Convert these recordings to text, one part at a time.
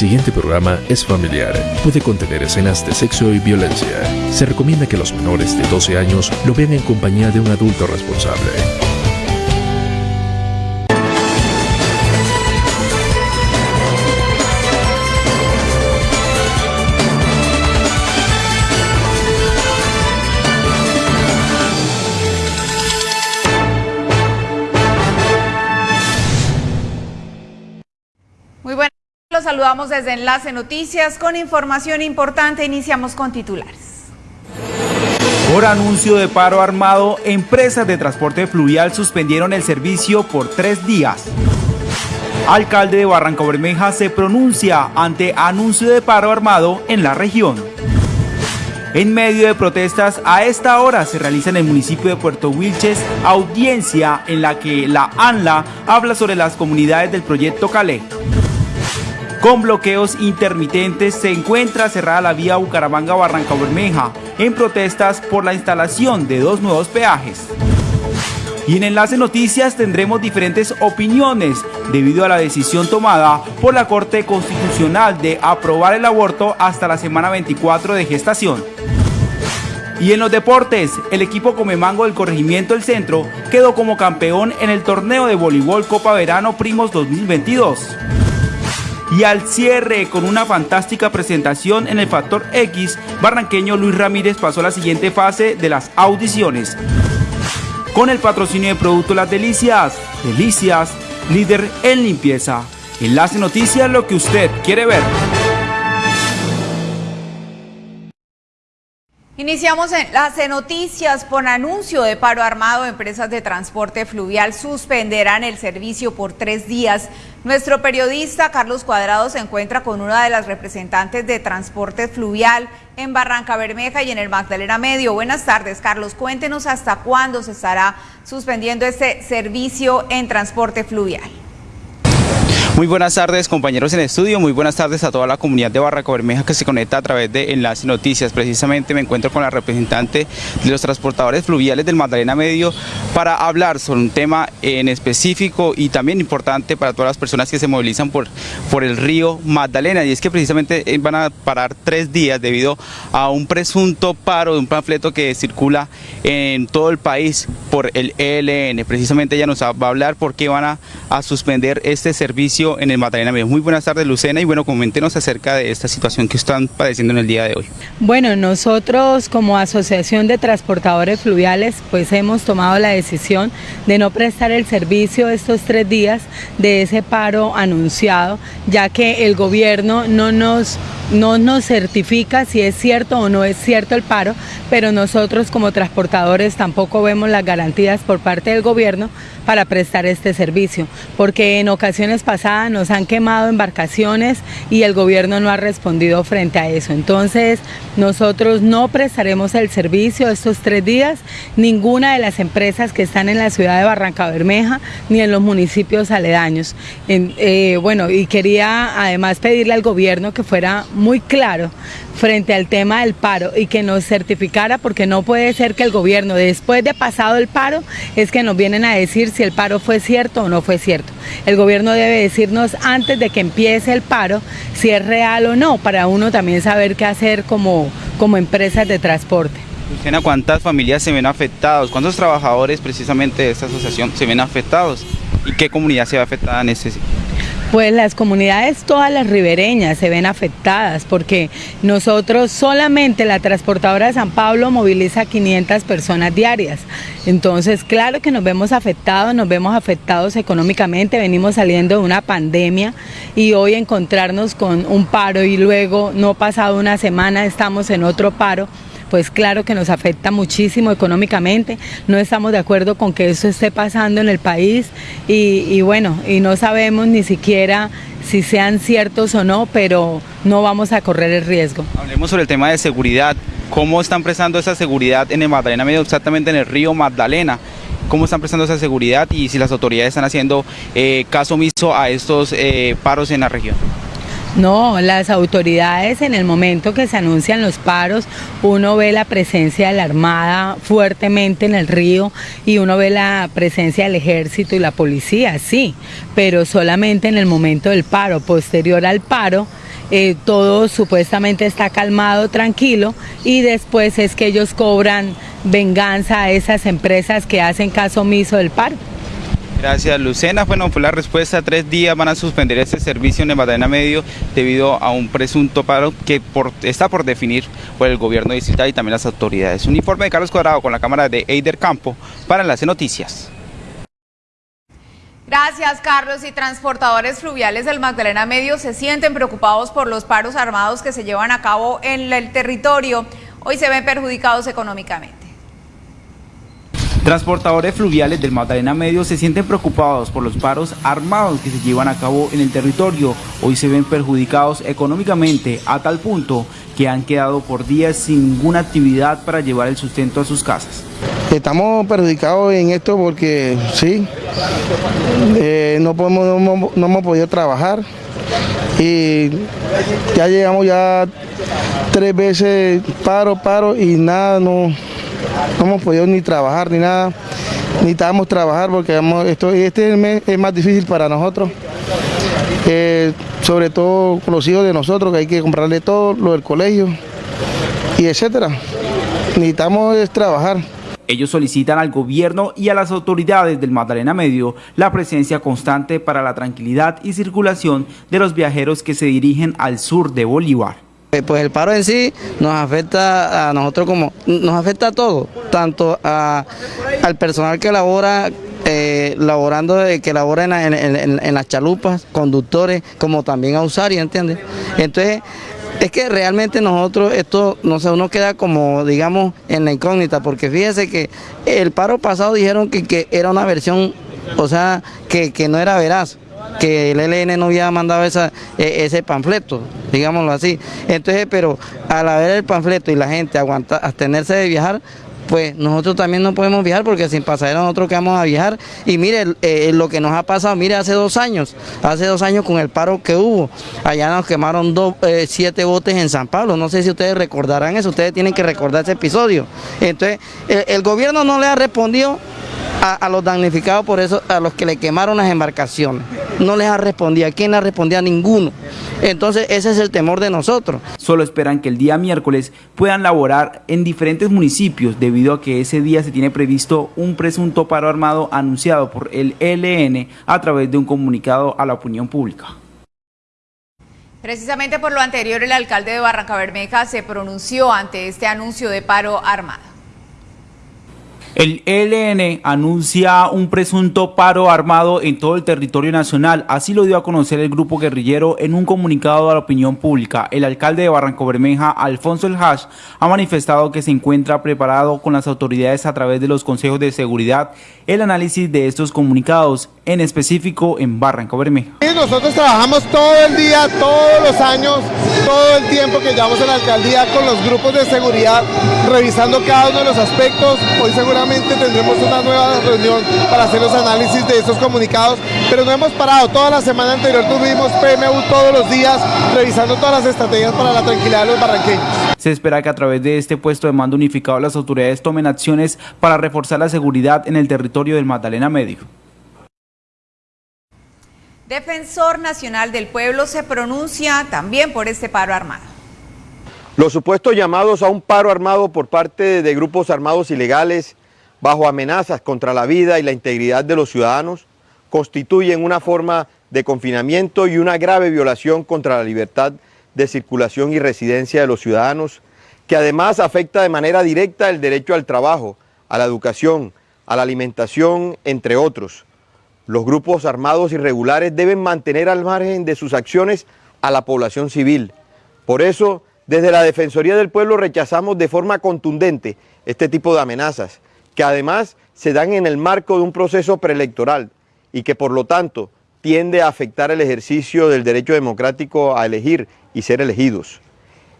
Siguiente programa es familiar. Puede contener escenas de sexo y violencia. Se recomienda que los menores de 12 años lo vean en compañía de un adulto responsable. Saludamos desde Enlace Noticias con información importante. Iniciamos con titulares. Por anuncio de paro armado, empresas de transporte fluvial suspendieron el servicio por tres días. Alcalde de Barranca Bermeja se pronuncia ante anuncio de paro armado en la región. En medio de protestas, a esta hora se realiza en el municipio de Puerto Wilches audiencia en la que la ANLA habla sobre las comunidades del proyecto Calé. Con bloqueos intermitentes se encuentra cerrada la vía Bucaramanga-Barranca Bermeja en protestas por la instalación de dos nuevos peajes. Y en Enlace Noticias tendremos diferentes opiniones debido a la decisión tomada por la Corte Constitucional de aprobar el aborto hasta la semana 24 de gestación. Y en los deportes, el equipo Comemango del Corregimiento del Centro quedó como campeón en el torneo de voleibol Copa Verano Primos 2022 y al cierre con una fantástica presentación en el Factor X, barranqueño Luis Ramírez pasó a la siguiente fase de las audiciones. Con el patrocinio de Producto Las Delicias, Delicias, líder en limpieza. Enlace Noticias, lo que usted quiere ver. Iniciamos en las noticias por anuncio de paro armado. Empresas de transporte fluvial suspenderán el servicio por tres días. Nuestro periodista Carlos Cuadrado se encuentra con una de las representantes de transporte fluvial en Barranca Bermeja y en el Magdalena Medio. Buenas tardes, Carlos. Cuéntenos hasta cuándo se estará suspendiendo este servicio en transporte fluvial. Muy buenas tardes compañeros en estudio, muy buenas tardes a toda la comunidad de Barranca Bermeja que se conecta a través de Enlace Noticias. Precisamente me encuentro con la representante de los transportadores fluviales del Magdalena Medio para hablar sobre un tema en específico y también importante para todas las personas que se movilizan por, por el río Magdalena y es que precisamente eh, van a parar tres días debido a un presunto paro de un panfleto que circula en todo el país por el ELN. Precisamente ella nos va a hablar por qué van a, a suspender este servicio en el Magdalena Medio. Muy buenas tardes, Lucena, y bueno, coméntenos acerca de esta situación que están padeciendo en el día de hoy. Bueno, nosotros como Asociación de Transportadores Fluviales, pues hemos tomado la decisión de no prestar el servicio estos tres días de ese paro anunciado, ya que el gobierno no nos no nos certifica si es cierto o no es cierto el paro, pero nosotros como transportadores tampoco vemos las garantías por parte del gobierno para prestar este servicio, porque en ocasiones pasadas nos han quemado embarcaciones y el gobierno no ha respondido frente a eso. Entonces, nosotros no prestaremos el servicio estos tres días, ninguna de las empresas que están en la ciudad de Barranca Bermeja ni en los municipios aledaños. Eh, bueno, y quería además pedirle al gobierno que fuera muy claro frente al tema del paro y que nos certificara porque no puede ser que el gobierno después de pasado el paro es que nos vienen a decir si el paro fue cierto o no fue cierto. El gobierno debe decirnos antes de que empiece el paro si es real o no para uno también saber qué hacer como, como empresas de transporte. Luciana, ¿cuántas familias se ven afectados? ¿Cuántos trabajadores precisamente de esta asociación se ven afectados? ¿Y qué comunidad se ve afectada en este pues las comunidades, todas las ribereñas se ven afectadas porque nosotros solamente la transportadora de San Pablo moviliza 500 personas diarias. Entonces, claro que nos vemos afectados, nos vemos afectados económicamente, venimos saliendo de una pandemia y hoy encontrarnos con un paro y luego no pasado una semana estamos en otro paro pues claro que nos afecta muchísimo económicamente, no estamos de acuerdo con que eso esté pasando en el país y, bueno, y no sabemos ni siquiera si sean ciertos o no, pero no vamos a correr el riesgo. Hablemos sobre el tema de seguridad, ¿cómo están prestando esa seguridad en el Magdalena Medio, exactamente en el río Magdalena? cómo están prestando esa seguridad y si las autoridades están haciendo eh, caso omiso a estos eh, paros en la región. No, las autoridades en el momento que se anuncian los paros, uno ve la presencia de la Armada fuertemente en el río y uno ve la presencia del ejército y la policía, sí, pero solamente en el momento del paro. Posterior al paro, eh, todo supuestamente está calmado, tranquilo, y después es que ellos cobran venganza a esas empresas que hacen caso omiso del paro. Gracias, Lucena. Bueno, fue la respuesta. Tres días van a suspender este servicio en el Magdalena Medio debido a un presunto paro que está por definir por el gobierno distrital y también las autoridades. Un informe de Carlos Cuadrado con la cámara de Eider Campo para Enlace Noticias. Gracias, Carlos. Y transportadores fluviales del Magdalena Medio se sienten preocupados por los paros armados que se llevan a cabo en el territorio. Hoy se ven perjudicados económicamente. Transportadores fluviales del Magdalena Medio se sienten preocupados por los paros armados que se llevan a cabo en el territorio. Hoy se ven perjudicados económicamente a tal punto que han quedado por días sin ninguna actividad para llevar el sustento a sus casas. Estamos perjudicados en esto porque sí, eh, no, podemos, no, hemos podido trabajar y ya llegamos ya tres veces paro, paro y nada, no, no hemos podido ni trabajar ni nada, necesitamos trabajar porque esto, este mes es más difícil para nosotros, eh, sobre todo con los hijos de nosotros que hay que comprarle todo, lo del colegio y etcétera. Necesitamos trabajar. Ellos solicitan al gobierno y a las autoridades del Magdalena Medio la presencia constante para la tranquilidad y circulación de los viajeros que se dirigen al sur de Bolívar. Eh, pues el paro en sí nos afecta a nosotros como, nos afecta a todos, tanto al personal que labora eh, laborando, eh, que labora en, las chalupas, conductores, como también a usuarios, ¿entiendes? Entonces, es que realmente nosotros, esto, no sé, uno queda como, digamos, en la incógnita, porque fíjese que el paro pasado dijeron que, que era una versión, o sea, que, que no era veraz que el ELN no había mandado esa, e, ese panfleto, digámoslo así. Entonces, pero al haber el panfleto y la gente aguanta, abstenerse de viajar, pues nosotros también no podemos viajar porque sin pasajeros nosotros que vamos a viajar. Y mire eh, lo que nos ha pasado, mire hace dos años, hace dos años con el paro que hubo, allá nos quemaron dos, eh, siete botes en San Pablo, no sé si ustedes recordarán eso, ustedes tienen que recordar ese episodio. Entonces, el gobierno no le ha respondido a, los damnificados por eso, a los que le quemaron las embarcaciones. No les ha respondido, ¿a quién ha respondido? A ninguno. Entonces ese es el temor de nosotros. Solo esperan que el día miércoles puedan laborar en diferentes municipios debido a que ese día se tiene previsto un presunto paro armado anunciado por el ELN a través de un comunicado a la opinión pública. Precisamente por lo anterior, el alcalde de Barranca Bermeja se pronunció ante este anuncio de paro armado. El ELN anuncia un presunto paro armado en todo el territorio nacional. Así lo dio a conocer el grupo guerrillero en un comunicado a la opinión pública. El alcalde de Barranco Bermeja, Alfonso El Hash, ha manifestado que se encuentra preparado con las autoridades a través de los consejos de seguridad el análisis de estos comunicados, en específico en Barranco Bermeja. Nosotros trabajamos todo el día, todos los años, todo el tiempo que llevamos en la alcaldía con los grupos de seguridad, revisando cada uno de los aspectos. Hoy seguramente tendremos una nueva reunión para hacer los análisis de estos comunicados, pero no hemos parado. Toda la semana anterior tuvimos PMU todos los días revisando todas las estrategias para la tranquilidad de los barranqueños. Se espera que a través de este puesto de mando unificado las autoridades tomen acciones para reforzar la seguridad en el territorio del Magdalena Medio. Defensor Nacional del Pueblo se pronuncia también por este paro armado. Los supuestos llamados a un paro armado por parte de grupos armados ilegales bajo amenazas contra la vida y la integridad de los ciudadanos, constituyen una forma de confinamiento y una grave violación contra la libertad de circulación y residencia de los ciudadanos, que además afecta de manera directa el derecho al trabajo, a la educación, a la alimentación, entre otros. Los grupos armados irregulares deben mantener al margen de sus acciones a la población civil. Por eso, desde la Defensoría del Pueblo rechazamos de forma contundente este tipo de amenazas, que además se dan en el marco de un proceso preelectoral y que por lo tanto tiende a afectar el ejercicio del derecho democrático a elegir y ser elegidos.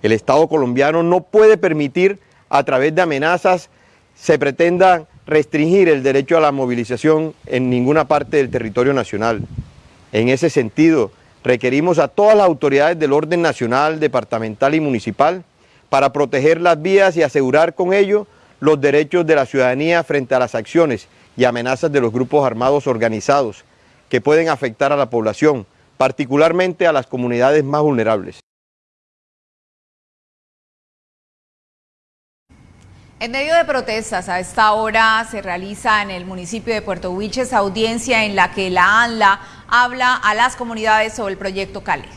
El Estado colombiano no puede permitir a través de amenazas se pretenda restringir el derecho a la movilización en ninguna parte del territorio nacional. En ese sentido, requerimos a todas las autoridades del orden nacional, departamental y municipal para proteger las vías y asegurar con ello los derechos de la ciudadanía frente a las acciones y amenazas de los grupos armados organizados que pueden afectar a la población, particularmente a las comunidades más vulnerables. En medio de protestas, a esta hora se realiza en el municipio de Puerto Huiches audiencia en la que la ANLA habla a las comunidades sobre el proyecto Cali.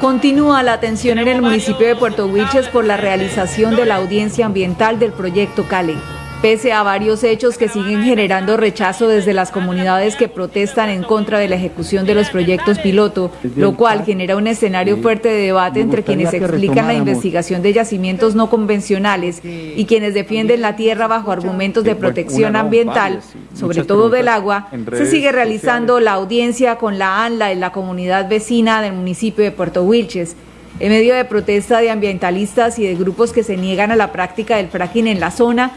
Continúa la atención en el municipio de Puerto Huiches por la realización de la audiencia ambiental del proyecto Cali pese a varios hechos que siguen generando rechazo desde las comunidades que protestan en contra de la ejecución de los proyectos piloto, lo cual genera un escenario fuerte de debate entre quienes explican la investigación de yacimientos no convencionales y quienes defienden la tierra bajo argumentos de protección ambiental, sobre todo del agua. Se sigue realizando la audiencia con la ANLA en la comunidad vecina del municipio de Puerto Wilches. En medio de protesta de ambientalistas y de grupos que se niegan a la práctica del fracking en la zona,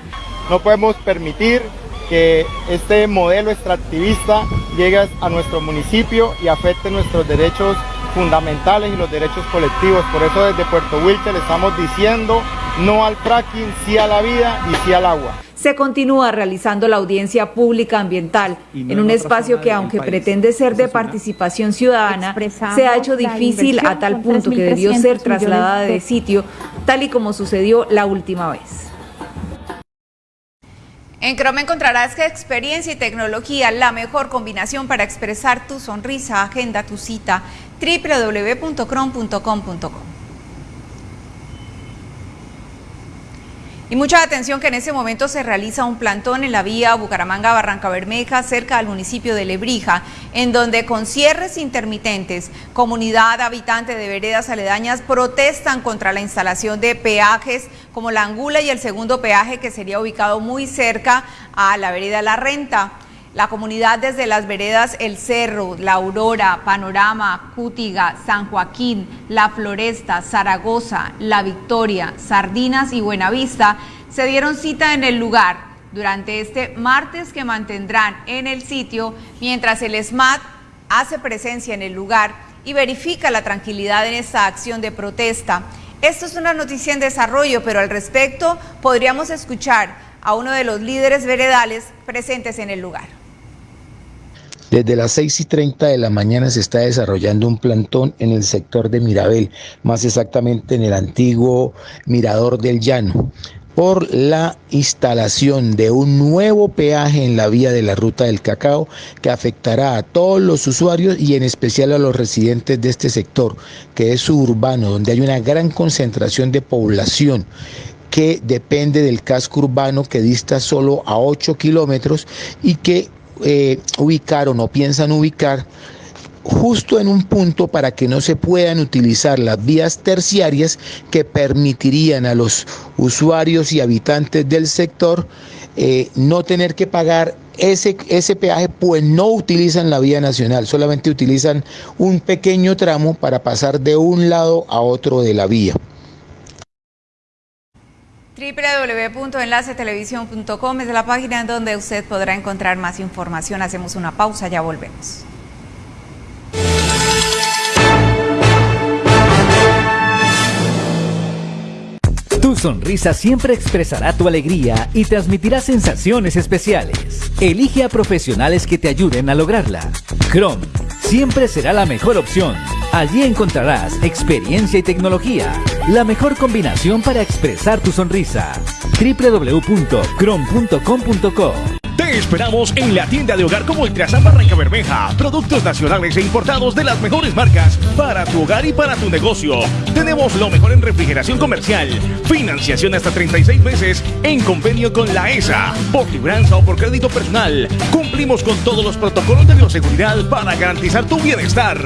no podemos permitir que este modelo extractivista llegue a nuestro municipio y afecte nuestros derechos fundamentales y los derechos colectivos. Por eso desde Puerto Wilche le estamos diciendo no al fracking, sí a la vida y sí al agua. Se continúa realizando la audiencia pública ambiental en un espacio que, aunque pretende ser de participación ciudadana, se ha hecho difícil a tal punto que debió ser trasladada de sitio, tal y como sucedió la última vez. En Chrome encontrarás experiencia y tecnología, la mejor combinación para expresar tu sonrisa. Agenda tu cita www.chrome.com.co. Y mucha atención que en ese momento se realiza un plantón en la vía Bucaramanga-Barranca Bermeja, cerca del municipio de Lebrija, en donde con cierres intermitentes, comunidad habitante de veredas aledañas protestan contra la instalación de peajes como la Angula y el segundo peaje que sería ubicado muy cerca a la vereda La Renta. La comunidad desde las veredas El Cerro, La Aurora, Panorama, Cútiga, San Joaquín, La Floresta, Zaragoza, La Victoria, Sardinas y Buenavista se dieron cita en el lugar durante este martes que mantendrán en el sitio mientras el SMAT hace presencia en el lugar y verifica la tranquilidad en esta acción de protesta. Esto es una noticia en desarrollo, pero al respecto podríamos escuchar a uno de los líderes veredales presentes en el lugar. Desde las 6 y 30 de la mañana se está desarrollando un plantón en el sector de Mirabel, más exactamente en el antiguo Mirador del Llano, por la instalación de un nuevo peaje en la vía de la ruta del cacao que afectará a todos los usuarios y en especial a los residentes de este sector, que es suburbano, donde hay una gran concentración de población que depende del casco urbano que dista solo a 8 kilómetros y que eh, ubicaron o piensan ubicar justo en un punto para que no se puedan utilizar las vías terciarias que permitirían a los usuarios y habitantes del sector eh, no tener que pagar ese, ese peaje, pues no utilizan la vía nacional, solamente utilizan un pequeño tramo para pasar de un lado a otro de la vía www.enlacetelevisión.com es la página en donde usted podrá encontrar más información. Hacemos una pausa, ya volvemos. Tu sonrisa siempre expresará tu alegría y transmitirá sensaciones especiales. Elige a profesionales que te ayuden a lograrla. Chrome siempre será la mejor opción. Allí encontrarás experiencia y tecnología, la mejor combinación para expresar tu sonrisa. www.crom.com.co te esperamos en la tienda de hogar como Ultrasan Barranca Bermeja. Productos nacionales e importados de las mejores marcas para tu hogar y para tu negocio. Tenemos lo mejor en refrigeración comercial. Financiación hasta 36 meses en convenio con la ESA. Por libranza o por crédito personal. Cumplimos con todos los protocolos de bioseguridad para garantizar tu bienestar.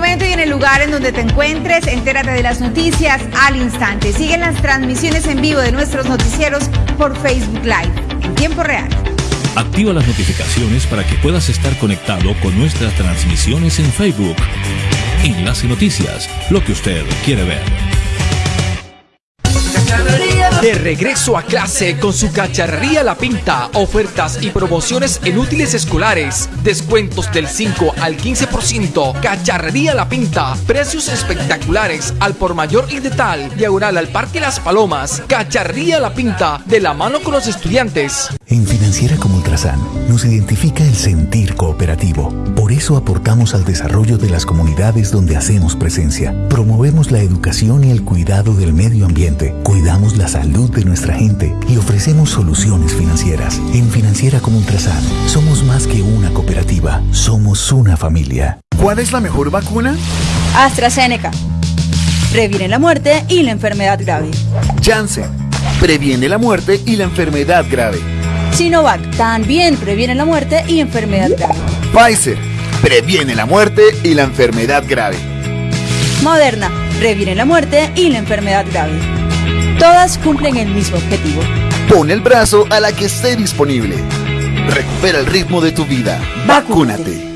Momento y en el lugar en donde te encuentres, entérate de las noticias al instante. Siguen las transmisiones en vivo de nuestros noticieros por Facebook Live en tiempo real. Activa las notificaciones para que puedas estar conectado con nuestras transmisiones en Facebook. Enlace Noticias, lo que usted quiere ver. De regreso a clase con su cacharrería La Pinta, ofertas y promociones en útiles escolares, descuentos del 5 al 15%, cacharrería La Pinta, precios espectaculares al por mayor y de tal, diagonal al Parque Las Palomas, cacharrería La Pinta, de la mano con los estudiantes. En Financiera como Ultrasan nos identifica el sentir cooperativo. Por eso aportamos al desarrollo de las comunidades donde hacemos presencia. Promovemos la educación y el cuidado del medio ambiente. Cuidamos la salud de nuestra gente y ofrecemos soluciones financieras. En Financiera como Ultrasan somos más que una cooperativa, somos una familia. ¿Cuál es la mejor vacuna? AstraZeneca. Previene la muerte y la enfermedad grave. Janssen. Previene la muerte y la enfermedad grave. Sinovac también previene la muerte y enfermedad grave. Pfizer previene la muerte y la enfermedad grave. Moderna previene la muerte y la enfermedad grave. Todas cumplen el mismo objetivo. Pon el brazo a la que esté disponible. Recupera el ritmo de tu vida. Vacúnate.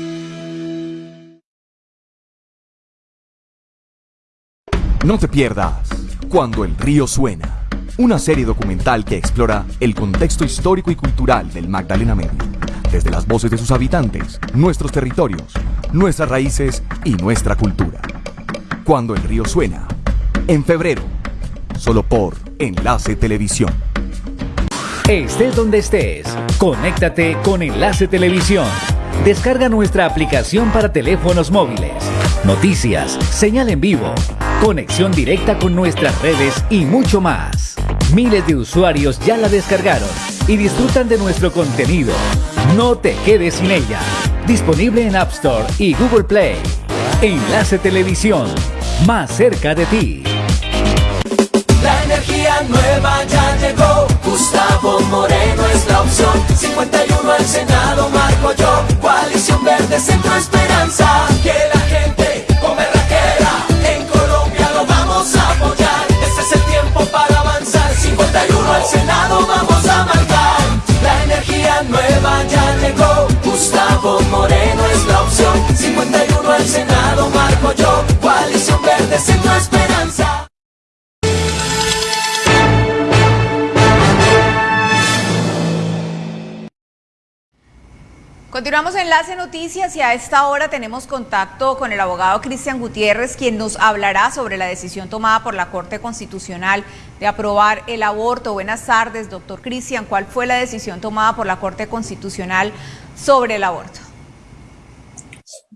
No te pierdas Cuando el río suena una serie documental que explora el contexto histórico y cultural del Magdalena Medio, desde las voces de sus habitantes, nuestros territorios, nuestras raíces y nuestra cultura. Cuando el río suena, en febrero, solo por Enlace Televisión. Estés donde estés, conéctate con Enlace Televisión. Descarga nuestra aplicación para teléfonos móviles. Noticias, señal en vivo, conexión directa con nuestras redes y mucho más. Miles de usuarios ya la descargaron y disfrutan de nuestro contenido. No te quedes sin ella. Disponible en App Store y Google Play. Enlace Televisión, más cerca de ti. La energía nueva ya llegó. Gustavo Moreno es la opción. 51 al Senado, marco yo. Coalición Verde, Centro Esperanza. Que la gente come raquera. En Colombia lo vamos a apoyar. Este es el tiempo para. 51 al Senado, vamos a marcar. La energía nueva ya llegó. Gustavo Moreno es la opción. 51 al Senado, marco yo. Coalición Verde, Centro Esperanza. Continuamos en Enlace Noticias y a esta hora tenemos contacto con el abogado Cristian Gutiérrez, quien nos hablará sobre la decisión tomada por la Corte Constitucional de aprobar el aborto. Buenas tardes, doctor Cristian. ¿Cuál fue la decisión tomada por la Corte Constitucional sobre el aborto?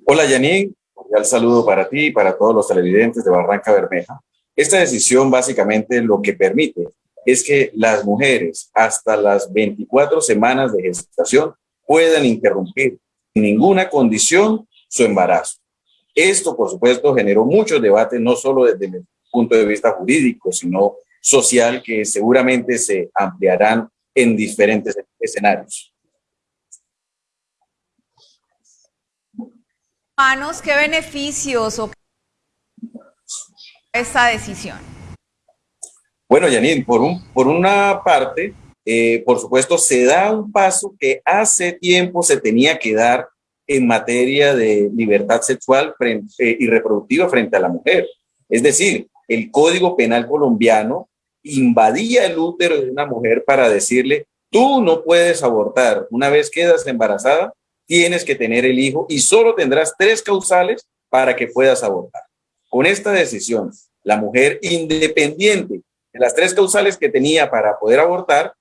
Hola, Yaní. Cordial saludo para ti y para todos los televidentes de Barranca Bermeja. Esta decisión básicamente lo que permite es que las mujeres hasta las 24 semanas de gestación puedan interrumpir en ninguna condición su embarazo. Esto, por supuesto, generó muchos debates, no solo desde el punto de vista jurídico, sino social, que seguramente se ampliarán en diferentes escenarios. Manos, ¿qué beneficios o esta decisión? Bueno, Janine, por, un, por una parte, eh, por supuesto, se da un paso que hace tiempo se tenía que dar en materia de libertad sexual eh, y reproductiva frente a la mujer. Es decir, el Código Penal colombiano invadía el útero de una mujer para decirle, tú no puedes abortar, una vez quedas embarazada, tienes que tener el hijo y solo tendrás tres causales para que puedas abortar. Con esta decisión, la mujer independiente de las tres causales que tenía para poder abortar,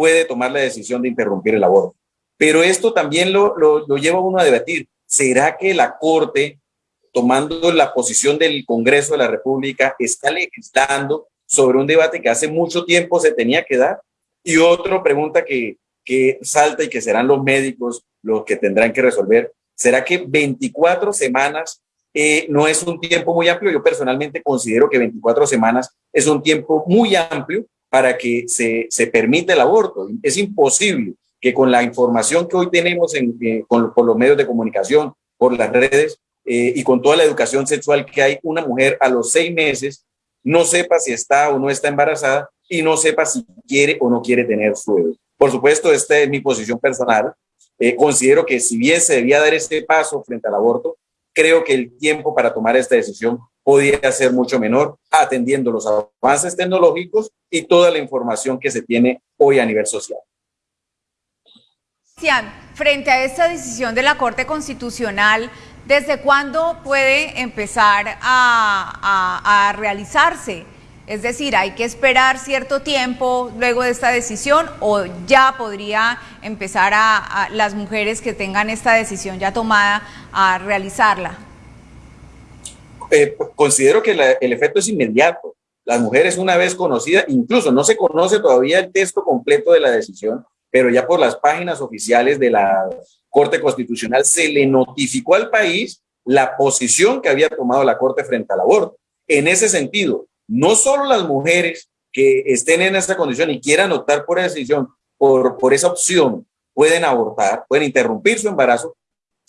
puede tomar la decisión de interrumpir el aborto. Pero esto también lo, lo, lo lleva uno a debatir. ¿Será que la Corte, tomando la posición del Congreso de la República, está legislando sobre un debate que hace mucho tiempo se tenía que dar? Y otra pregunta que, que salta y que serán los médicos los que tendrán que resolver, ¿será que 24 semanas eh, no es un tiempo muy amplio? Yo personalmente considero que 24 semanas es un tiempo muy amplio para que se, se permita el aborto. Es imposible que con la información que hoy tenemos en, eh, con, por los medios de comunicación, por las redes eh, y con toda la educación sexual que hay, una mujer a los seis meses no sepa si está o no está embarazada y no sepa si quiere o no quiere tener su bebé. Por supuesto, esta es mi posición personal. Eh, considero que si bien se debía dar este paso frente al aborto, creo que el tiempo para tomar esta decisión podía ser mucho menor, atendiendo los avances tecnológicos y toda la información que se tiene hoy a nivel social. Frente a esta decisión de la Corte Constitucional, ¿desde cuándo puede empezar a, a realizarse? Es decir, hay que esperar cierto tiempo luego de esta decisión o ya podría empezar a, las mujeres que tengan esta decisión ya tomada a realizarla. Eh, considero que el efecto es inmediato. Las mujeres una vez conocidas, incluso no se conoce todavía el texto completo de la decisión, pero ya por las páginas oficiales de la Corte Constitucional se le notificó al país la posición que había tomado la Corte frente al aborto. En ese sentido, no solo las mujeres que estén en esta condición y quieran optar por esa decisión, por esa opción, pueden abortar, pueden interrumpir su embarazo,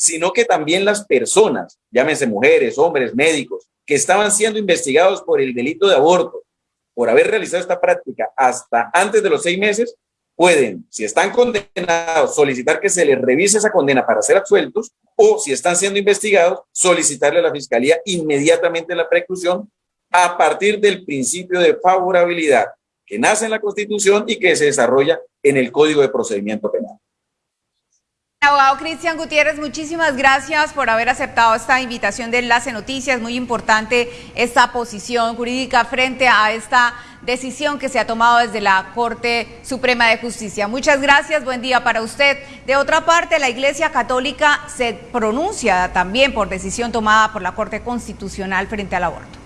sino que también las personas, llámense mujeres, hombres, médicos, que estaban siendo investigados por el delito de aborto, por haber realizado esta práctica hasta antes de los seis meses, pueden, si están condenados, solicitar que se les revise esa condena para ser absueltos o si están siendo investigados, solicitarle a la fiscalía inmediatamente la preclusión a partir del principio de favorabilidad que nace en la Constitución y que se desarrolla en el Código de Procedimiento Penal. Abogado Cristian Gutiérrez, muchísimas gracias por haber aceptado esta invitación de Enlace Noticias. Muy importante esta posición jurídica frente a esta decisión que se ha tomado desde la Corte Suprema de Justicia. Muchas gracias, buen día para usted. De otra parte, la Iglesia Católica se pronuncia también por decisión tomada por la Corte Constitucional frente al aborto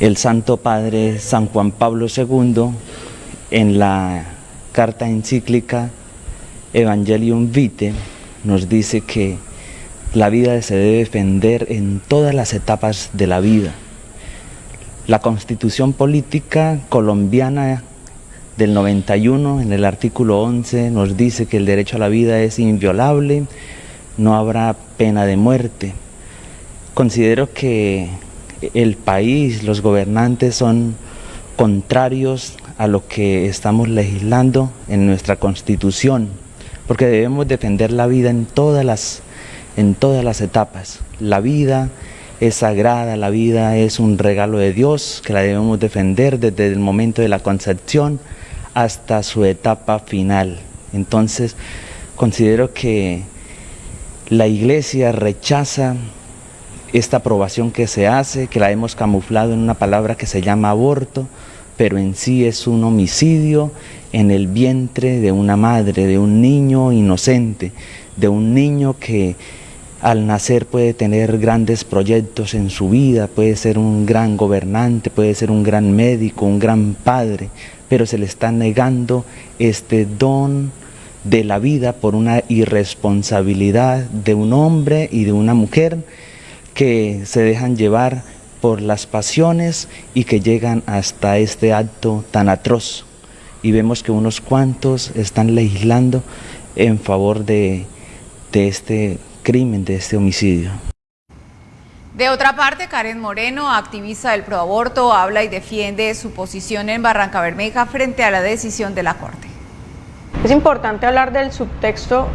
el Santo Padre San Juan Pablo II en la carta encíclica Evangelium Vitae nos dice que la vida se debe defender en todas las etapas de la vida. La constitución política colombiana del 91 en el artículo 11 nos dice que el derecho a la vida es inviolable, no habrá pena de muerte. Considero que el país, los gobernantes son contrarios a lo que estamos legislando en nuestra constitución, porque debemos defender la vida en todas las, en todas las etapas. La vida es sagrada, la vida es un regalo de Dios que la debemos defender desde el momento de la concepción hasta su etapa final. Entonces, considero que la iglesia rechaza esta aprobación que se hace, que la hemos camuflado en una palabra que se llama aborto, pero en sí es un homicidio en el vientre de una madre, de un niño inocente, de un niño que al nacer puede tener grandes proyectos en su vida, puede ser un gran gobernante, puede ser un gran médico, un gran padre, pero se le está negando este don de la vida por una irresponsabilidad de un hombre y de una mujer que se dejan llevar por las pasiones y que llegan hasta este acto tan atroz. Y vemos que unos cuantos están legislando en favor de, de este crimen, de este homicidio. De otra parte, Karen Moreno, activista del proaborto, habla y defiende su posición en Barranca Bermeja frente a la decisión de la Corte. Es importante hablar del subtexto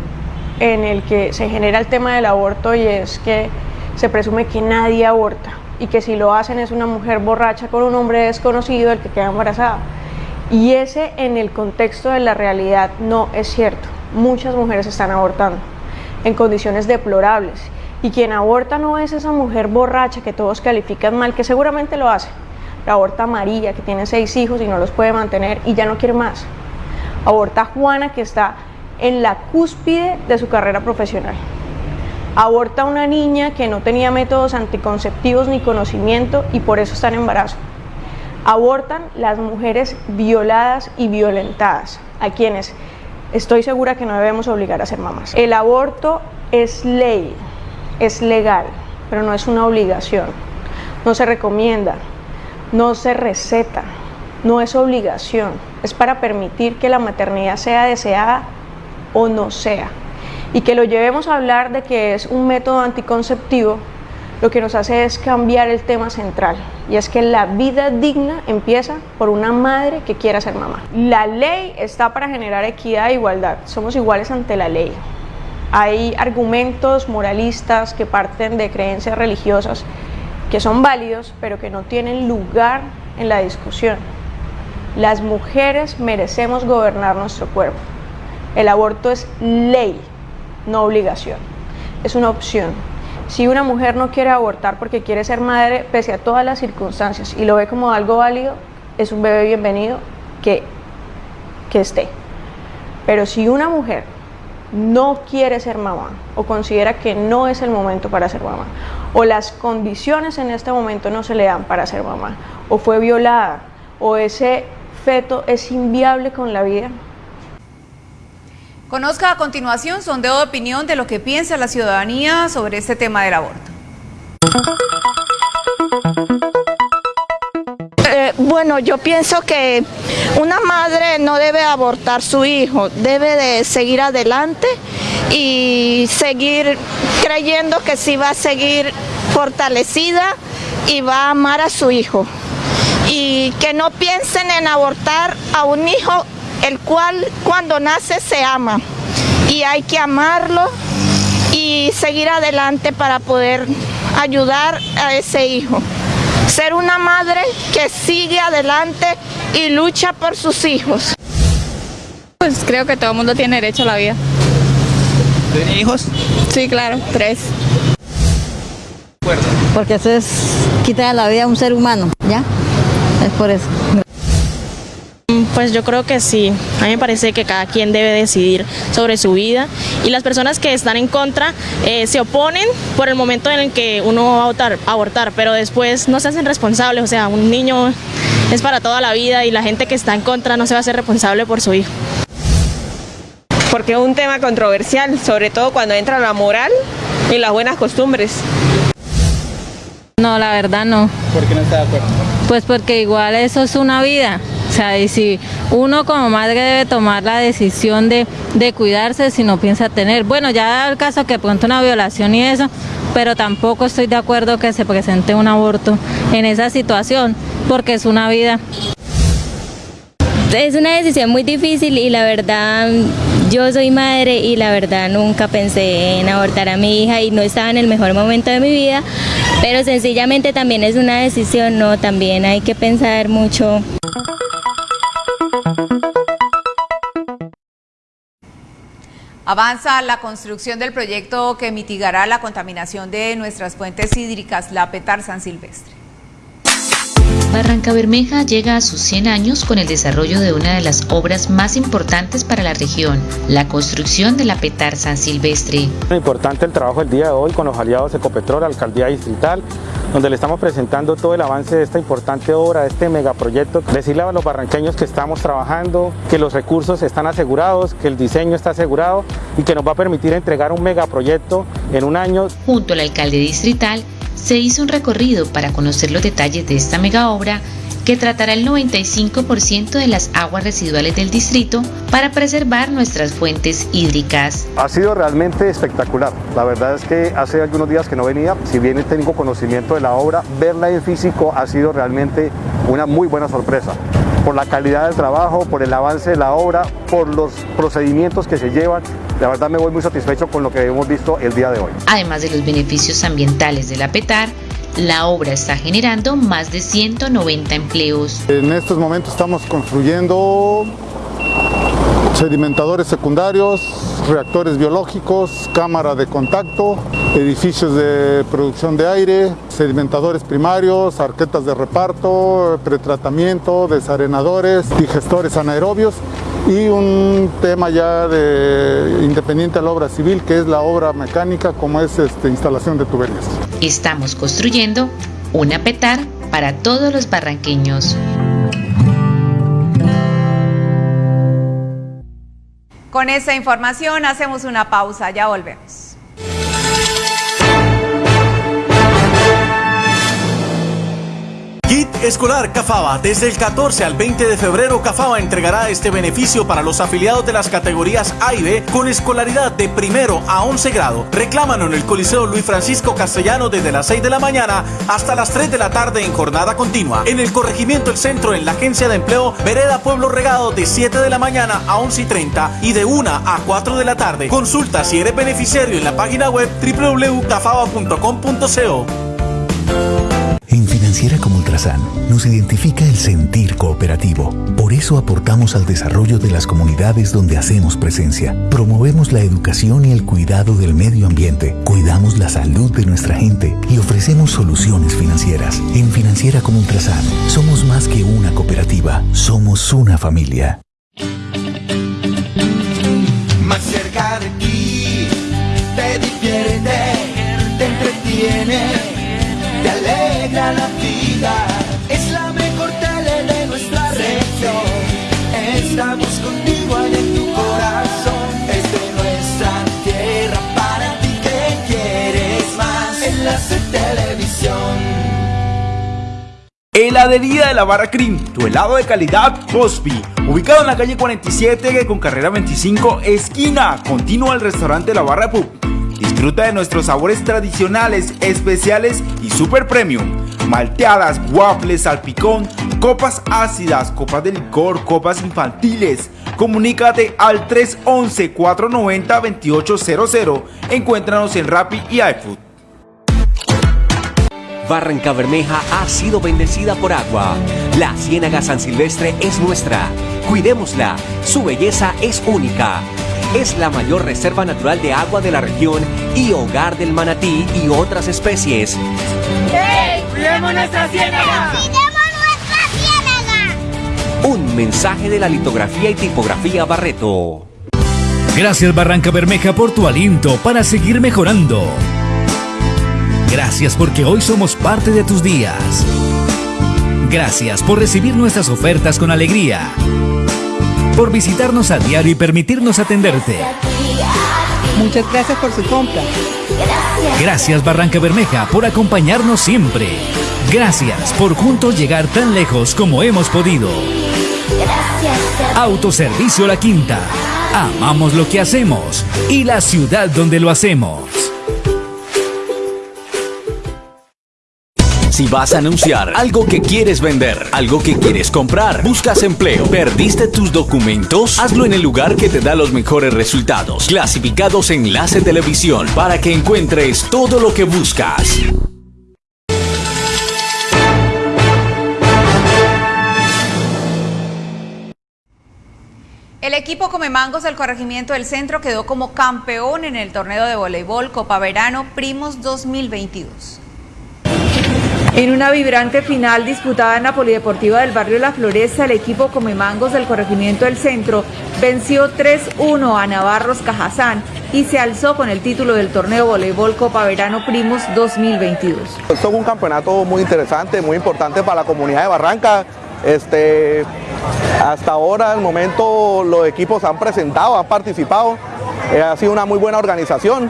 en el que se genera el tema del aborto y es que se presume que nadie aborta y que si lo hacen es una mujer borracha con un hombre desconocido el que queda embarazada. Y ese en el contexto de la realidad no es cierto. Muchas mujeres están abortando en condiciones deplorables y quien aborta no es esa mujer borracha que todos califican mal, que seguramente lo hace. La aborta María, que tiene seis hijos y no los puede mantener y ya no quiere más. Aborta Juana, que está en la cúspide de su carrera profesional. Aborta una niña que no tenía métodos anticonceptivos ni conocimiento y por eso está en embarazo. Abortan las mujeres violadas y violentadas, a quienes estoy segura que no debemos obligar a ser mamás. El aborto es ley, es legal, pero no es una obligación. No se recomienda, no se receta, no es obligación. Es para permitir que la maternidad sea deseada o no sea y que lo llevemos a hablar de que es un método anticonceptivo, lo que nos hace es cambiar el tema central y es que la vida digna empieza por una madre que quiera ser mamá. La ley está para generar equidad e igualdad, somos iguales ante la ley. Hay argumentos moralistas que parten de creencias religiosas que son válidos, pero que no tienen lugar en la discusión. Las mujeres merecemos gobernar nuestro cuerpo. El aborto es ley, no obligación. Es una opción. Si una mujer no quiere abortar porque quiere ser madre, pese a todas las circunstancias, y lo ve como algo válido, es un bebé bienvenido que, que esté. Pero si una mujer no quiere ser mamá o considera que no es el momento para ser mamá o las condiciones en este momento no se le dan para ser mamá o fue violada o ese feto es inviable con la vida. Conozca a continuación sondeo de opinión de lo que piensa la ciudadanía sobre este tema del aborto. Eh, bueno, yo pienso que una madre no debe abortar su hijo, debe de seguir adelante y seguir creyendo que sí va a seguir fortalecida y va a amar a su hijo. Y que no piensen en abortar a un hijo el cual cuando nace se ama. Y hay que amarlo y seguir adelante para poder ayudar a ese hijo ser una madre que sigue adelante y lucha por sus hijos. Pues creo que todo el mundo tiene derecho a la vida. ¿Tiene hijos? Sí, claro, tres. Porque eso es quitar la vida a un ser humano, ¿ya? Es por eso. Pues yo creo que sí. A mí me parece que cada quien debe decidir sobre su vida y las personas que están en contra eh, se oponen por el momento en el que uno va a abortar, abortar, pero después no se hacen responsables. O sea, un niño es para toda la vida y la gente que está en contra no se va a hacer responsable por su hijo. Porque es un tema controversial, sobre todo cuando entra la moral y las buenas costumbres. No, la verdad no. ¿Por qué no está de acuerdo? Pues porque igual eso es una vida sea, y si uno como madre debe tomar la decisión de, cuidarse si no piensa tener, bueno, ya el caso que pronto una violación y eso, pero tampoco estoy de acuerdo que se presente un aborto en esa situación, porque es una vida. Es una decisión muy difícil y la verdad yo soy madre y la verdad nunca pensé en abortar a mi hija y no estaba en el mejor momento de mi vida, pero sencillamente también es una decisión, no, también hay que pensar mucho. Avanza la construcción del proyecto que mitigará la contaminación de nuestras fuentes hídricas, la Petar San Silvestre. Barranca Bermeja llega a sus 100 años con el desarrollo de una de las obras más importantes para la región, la construcción de la Petar San Silvestre. Es importante el trabajo del día de hoy con los aliados Ecopetrol, Alcaldía Distrital, donde le estamos presentando todo el avance de esta importante obra, de este megaproyecto. Decirle a los barranqueños que estamos trabajando, que los recursos están asegurados, que el diseño está asegurado y que nos va a permitir entregar un megaproyecto en un año. Junto al alcalde distrital se hizo un recorrido para conocer los detalles de esta mega obra que tratará el 95% de las aguas residuales del distrito para preservar nuestras fuentes hídricas. Ha sido realmente espectacular. La verdad es que hace algunos días que no venía, si bien tengo conocimiento de la obra, verla en físico ha sido realmente una muy buena sorpresa por la calidad del trabajo, por el avance de la obra, por los procedimientos que se llevan. La verdad me voy muy satisfecho con lo que hemos visto el día de hoy. Además de los beneficios ambientales de la PETAR, la obra está generando más de 190 empleos. En estos momentos estamos construyendo sedimentadores secundarios, reactores biológicos, cámara de contacto, edificios de producción de aire, sedimentadores primarios, arquetas de reparto, pretratamiento, desarenadores, digestores anaerobios y un tema ya de independiente a la obra civil que es la obra mecánica como es este, instalación de tuberías. Estamos construyendo una petar para todos los barranqueños. Con esta información hacemos una pausa, ya volvemos. Escolar Cafaba. Desde el 14 al 20 de febrero, Cafaba entregará este beneficio para los afiliados de las categorías A y B con escolaridad de primero a 11 grado. Reclámalo en el Coliseo Luis Francisco Castellano desde las 6 de la mañana hasta las 3 de la tarde en jornada continua. En el corregimiento El Centro, en la Agencia de Empleo, Vereda Pueblo Regado de 7 de la mañana a 11 y 30 y de 1 a 4 de la tarde. Consulta si eres beneficiario en la página web www.cafaba.com.co. En Financiera como Ultrasan nos identifica el sentir cooperativo. Por eso aportamos al desarrollo de las comunidades donde hacemos presencia. Promovemos la educación y el cuidado del medio ambiente. Cuidamos la salud de nuestra gente y ofrecemos soluciones financieras. En Financiera como Ultrasan somos más que una cooperativa, somos una familia. Heladería de la Barra Cream, tu helado de calidad Cosby, ubicado en la calle 47 con carrera 25, esquina, continua al restaurante La Barra Pub. Disfruta de nuestros sabores tradicionales, especiales y super premium. Malteadas, waffles, salpicón, copas ácidas, copas de licor, copas infantiles. Comunícate al 311-490-2800. Encuéntranos en Rappi y iFood. Barranca Bermeja ha sido bendecida por agua. La Ciénaga San Silvestre es nuestra. Cuidémosla. Su belleza es única. Es la mayor reserva natural de agua de la región y hogar del manatí y otras especies. ¡Hey! ¡Cuidemos nuestra ciénaga! Un mensaje de la litografía y tipografía Barreto. Gracias Barranca Bermeja por tu aliento para seguir mejorando. Gracias porque hoy somos parte de tus días. Gracias por recibir nuestras ofertas con alegría. Por visitarnos a diario y permitirnos atenderte. Muchas gracias por su compra. Gracias Barranca Bermeja por acompañarnos siempre. Gracias por juntos llegar tan lejos como hemos podido. Autoservicio La Quinta. Amamos lo que hacemos y la ciudad donde lo hacemos. Si vas a anunciar algo que quieres vender, algo que quieres comprar, buscas empleo, perdiste tus documentos, hazlo en el lugar que te da los mejores resultados. Clasificados Enlace Televisión para que encuentres todo lo que buscas. El equipo Come Mangos del Corregimiento del Centro quedó como campeón en el torneo de voleibol Copa Verano Primos 2022. En una vibrante final disputada en la Polideportiva del barrio La Floresta, el equipo Comemangos del Corregimiento del Centro venció 3-1 a Navarros Cajazán y se alzó con el título del torneo voleibol Copa Verano Primos 2022. Esto es un campeonato muy interesante, muy importante para la comunidad de Barranca. Este, hasta ahora, el momento, los equipos han presentado, han participado. Eh, ha sido una muy buena organización.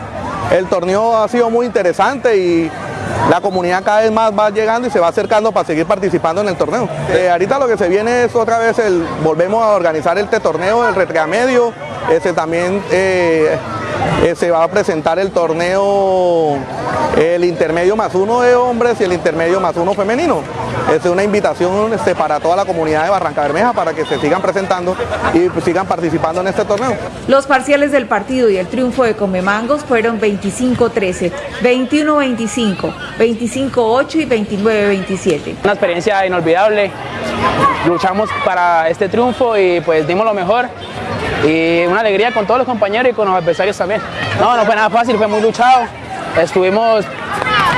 El torneo ha sido muy interesante y la comunidad cada vez más va llegando y se va acercando para seguir participando en el torneo. Eh, ahorita lo que se viene es otra vez el, volvemos a organizar este torneo, el retramedio, ese también eh, eh, se va a presentar el torneo, el intermedio más uno de hombres y el intermedio más uno femenino. Es una invitación este, para toda la comunidad de Barranca Bermeja para que se sigan presentando y pues, sigan participando en este torneo. Los parciales del partido y el triunfo de Comemangos fueron 25-13, 21-25, 25-8 y 29-27. Una experiencia inolvidable, luchamos para este triunfo y pues dimos lo mejor y una alegría con todos los compañeros y con los adversarios también. No, no fue nada fácil, fue muy luchado, estuvimos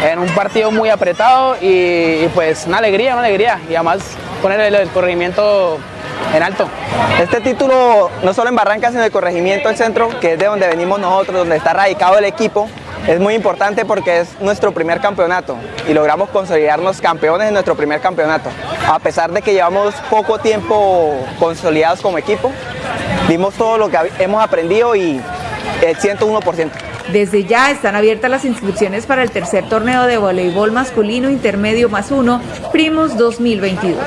en un partido muy apretado y, pues una alegría, una alegría y además poner el, el corregimiento en alto. Este título, no solo en Barranca, sino en el corregimiento del centro, que es de donde venimos nosotros, donde está radicado el equipo, es muy importante porque es nuestro primer campeonato y logramos consolidarnos campeones en nuestro primer campeonato. A pesar de que llevamos poco tiempo consolidados como equipo, vimos todo lo que hemos aprendido y el 101%. Desde ya están abiertas las inscripciones para el tercer torneo de voleibol masculino intermedio más uno, Primos 2022.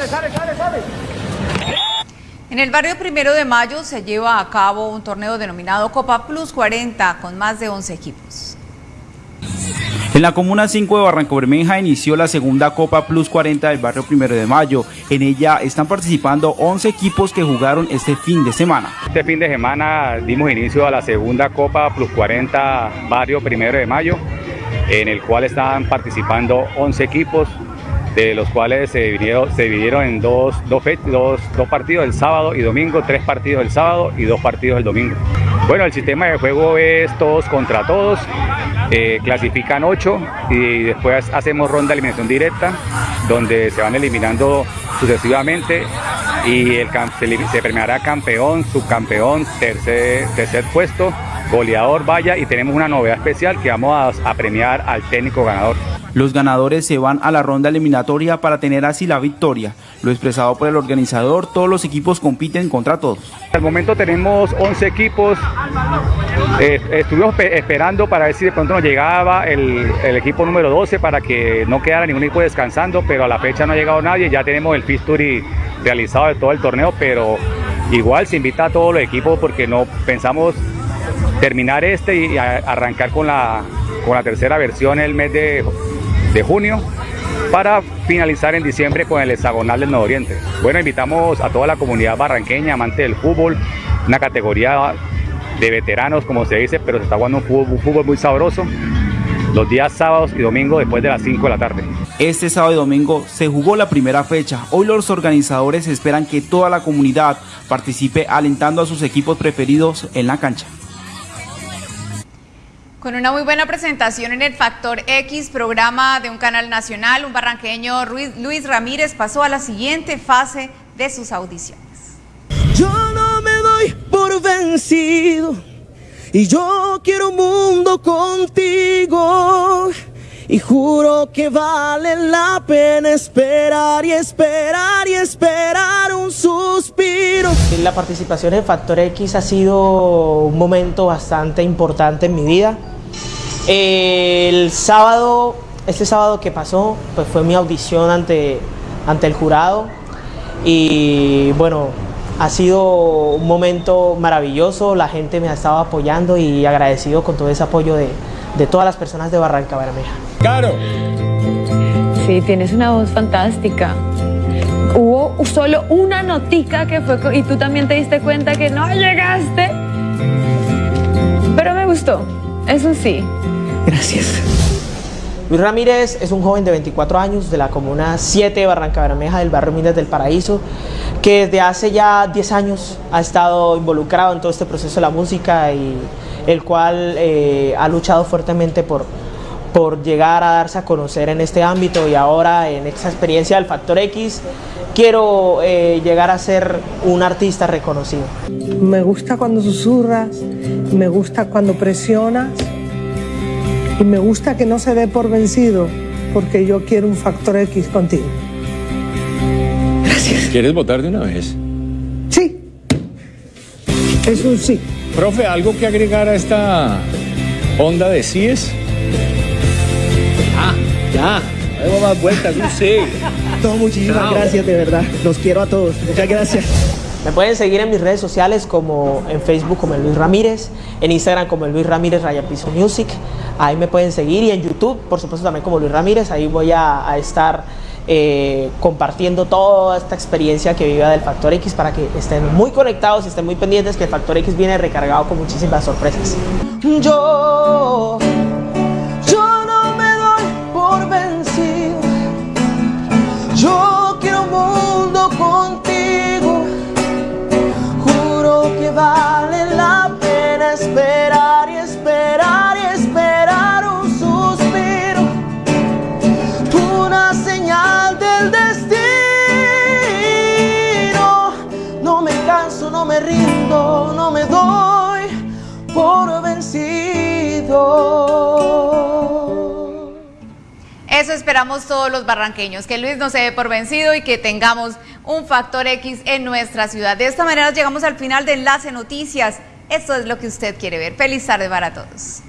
En el barrio Primero de Mayo se lleva a cabo un torneo denominado Copa Plus 40 con más de 11 equipos. En la Comuna 5 de Barranco Bermeja inició la segunda Copa Plus 40 del barrio Primero de Mayo. En ella están participando 11 equipos que jugaron este fin de semana. Este fin de semana dimos inicio a la segunda Copa Plus 40 barrio Primero de Mayo, en el cual están participando 11 equipos. de los cuales se dividieron, en dos, dos, dos, dos partidos el sábado y domingo, tres partidos el sábado y dos partidos el domingo. Bueno, el sistema de juego es todos contra todos, eh, clasifican ocho y después hacemos ronda de eliminación directa, donde se van eliminando sucesivamente y el, se, se premiará campeón, subcampeón, tercer, tercer puesto, goleador, vaya, y tenemos una novedad especial que vamos a, a premiar al técnico ganador. Los ganadores se van a la ronda eliminatoria para tener así la victoria. Lo expresado por el organizador, todos los equipos compiten contra todos. Al momento tenemos 11 equipos. Eh, estuvimos esperando para ver si de pronto nos llegaba el, equipo número 12 para que no quedara ningún equipo descansando, pero a la fecha no ha llegado nadie. Ya tenemos el fisturi realizado de todo el torneo, pero igual se invita a todos los equipos porque no pensamos terminar este y arrancar con la, con la tercera versión el mes de de junio para finalizar en diciembre con el hexagonal del Oriente. Bueno, invitamos a toda la comunidad barranqueña, amante del fútbol, una categoría de veteranos, como se dice, pero se está jugando un fútbol, un fútbol muy sabroso los días sábados y domingos después de las 5 de la tarde. Este sábado y domingo se jugó la primera fecha. Hoy los organizadores esperan que toda la comunidad participe alentando a sus equipos preferidos en la cancha. Con una muy buena presentación en el Factor X, programa de un canal nacional, un barranqueño Luis Ramírez pasó a la siguiente fase de sus audiciones. Yo no me doy por vencido y yo quiero un mundo contigo. Y juro que vale la pena esperar y esperar y esperar un suspiro. La participación en Factor X ha sido un momento bastante importante en mi vida. El sábado, este sábado que pasó, pues fue mi audición ante, ante el jurado y bueno, ha sido un momento maravilloso, la gente me ha estado apoyando y agradecido con todo ese apoyo de, de todas las personas de Barranca Bermeja. ¡Claro! Sí, tienes una voz fantástica. Hubo solo una notica que fue y tú también te diste cuenta que no llegaste. Pero me gustó, eso sí. Gracias. Luis Ramírez es un joven de 24 años de la comuna 7 de Barranca Bermeja del barrio Minas del Paraíso que desde hace ya 10 años ha estado involucrado en todo este proceso de la música y el cual eh, ha luchado fuertemente por, por llegar a darse a conocer en este ámbito y ahora en esta experiencia del Factor X quiero eh, llegar a ser un artista reconocido. Me gusta cuando susurras, me gusta cuando presionas y me gusta que no se dé por vencido porque yo quiero un Factor X contigo. Gracias. ¿Quieres votar de una vez? Sí. Es un sí. Profe, ¿algo que agregar a esta onda de síes? Ya. Hago más vueltas, un sí. No, muchísimas gracias, de verdad. Los quiero a todos. Muchas gracias. Me pueden seguir en mis redes sociales como en Facebook como el Luis Ramírez, en Instagram como el Luis Ramírez Raya Piso Music, ahí me pueden seguir y en YouTube por supuesto también como Luis Ramírez, ahí voy a, a estar eh, compartiendo toda esta experiencia que viva del Factor X para que estén muy conectados y estén muy pendientes que el Factor X viene recargado con muchísimas sorpresas. Yo esperamos todos los barranqueños, que Luis no se dé por vencido y que tengamos un factor X en nuestra ciudad. De esta manera llegamos al final de Enlace Noticias. Esto es lo que usted quiere ver. Feliz tarde para todos.